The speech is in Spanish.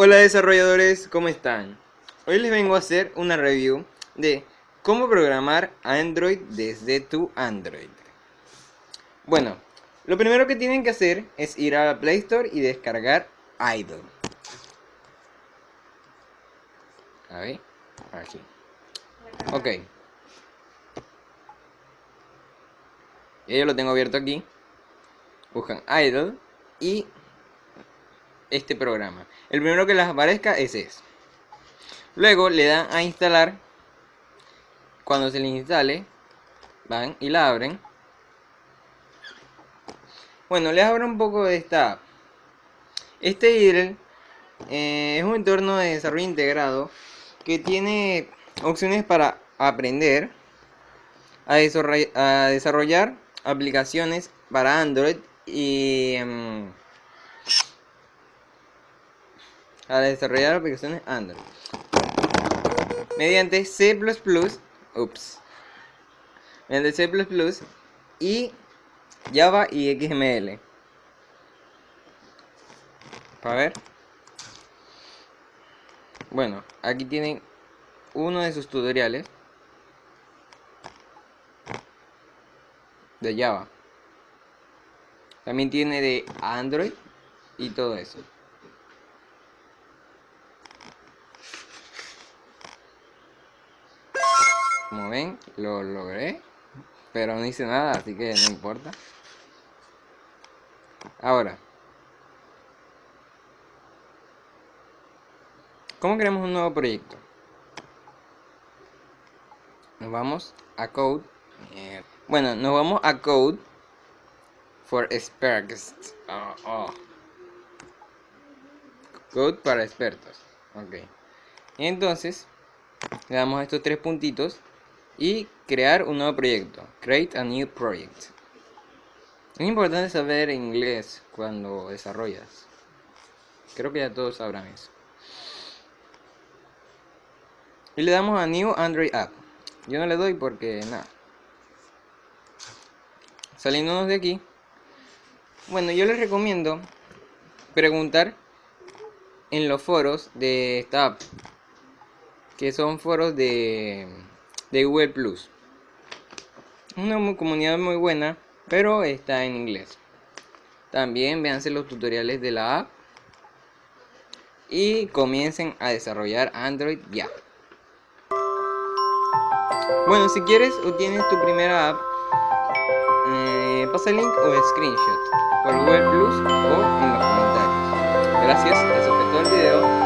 Hola desarrolladores, ¿cómo están? Hoy les vengo a hacer una review de cómo programar Android desde tu Android. Bueno, lo primero que tienen que hacer es ir a la Play Store y descargar Idle. A ver, aquí. Ok. Yo lo tengo abierto aquí. Buscan Idle y este programa. El primero que les aparezca es ese. Luego le dan a instalar. Cuando se les instale, van y la abren. Bueno, les abro un poco de esta app. Este IDLE eh, es un entorno de desarrollo integrado que tiene opciones para aprender a desarrollar, aplicaciones para Android y em, a desarrollar aplicaciones Android mediante C++, ups, mediante C++ y Java y XML. Para ver. Bueno, aquí tienen uno de sus tutoriales de Java. También tiene de Android y todo eso. Como ven, lo logré. Pero no hice nada, así que no importa. Ahora. ¿Cómo creamos un nuevo proyecto? Nos vamos a Code. Bueno, nos vamos a Code for Experts. Oh, oh. Code para expertos. Ok. entonces, le damos estos tres puntitos y crear un nuevo proyecto. Create a new project. Es importante saber inglés cuando desarrollas. Creo que ya todos sabrán eso. Y le damos a New Android App. Yo no le doy porque nada. Saliéndonos de aquí. Bueno, yo les recomiendo preguntar en los foros de esta app. Que son foros de de Google Plus. Una comunidad muy buena, pero está en inglés. También véanse los tutoriales de la app y comiencen a desarrollar Android ya. Bueno, si quieres o tienes tu primera app, eh, pasa el link o screenshot por Google Plus o en los comentarios. Gracias, eso fue todo